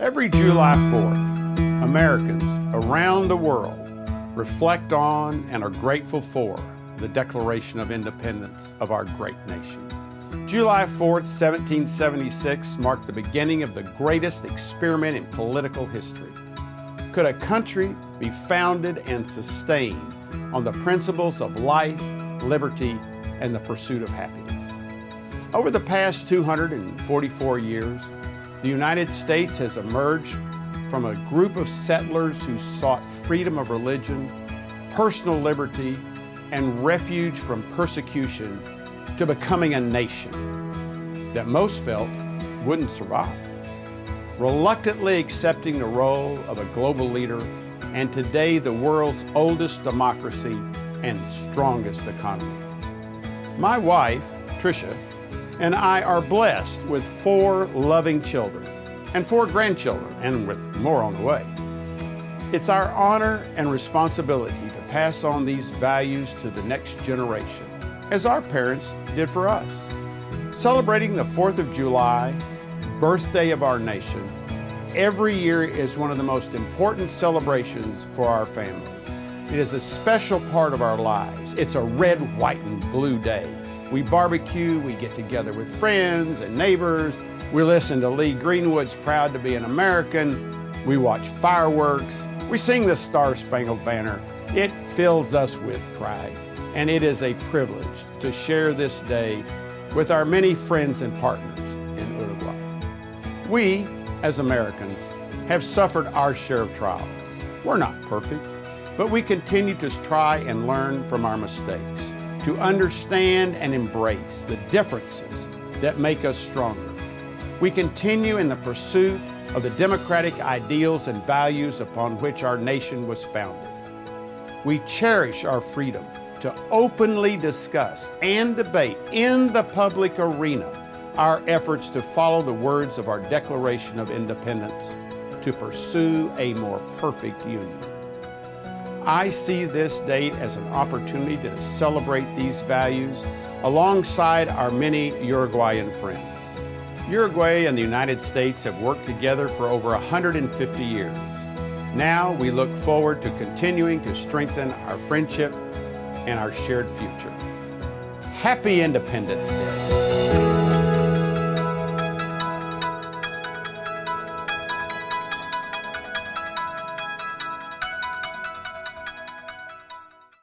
Every July 4th, Americans around the world reflect on and are grateful for the Declaration of Independence of our great nation. July 4th, 1776 marked the beginning of the greatest experiment in political history. Could a country be founded and sustained on the principles of life, liberty, and the pursuit of happiness? Over the past 244 years, the United States has emerged from a group of settlers who sought freedom of religion, personal liberty, and refuge from persecution to becoming a nation that most felt wouldn't survive. Reluctantly accepting the role of a global leader and today the world's oldest democracy and strongest economy. My wife, Tricia, and I are blessed with four loving children and four grandchildren, and with more on the way. It's our honor and responsibility to pass on these values to the next generation, as our parents did for us. Celebrating the 4th of July, birthday of our nation, every year is one of the most important celebrations for our family. It is a special part of our lives. It's a red, white, and blue day we barbecue, we get together with friends and neighbors. We listen to Lee Greenwood's Proud to be an American. We watch fireworks. We sing the Star Spangled Banner. It fills us with pride. And it is a privilege to share this day with our many friends and partners in Uruguay. We, as Americans, have suffered our share of trials. We're not perfect, but we continue to try and learn from our mistakes to understand and embrace the differences that make us stronger. We continue in the pursuit of the democratic ideals and values upon which our nation was founded. We cherish our freedom to openly discuss and debate in the public arena our efforts to follow the words of our Declaration of Independence to pursue a more perfect union. I see this date as an opportunity to celebrate these values alongside our many Uruguayan friends. Uruguay and the United States have worked together for over 150 years. Now we look forward to continuing to strengthen our friendship and our shared future. Happy Independence Day.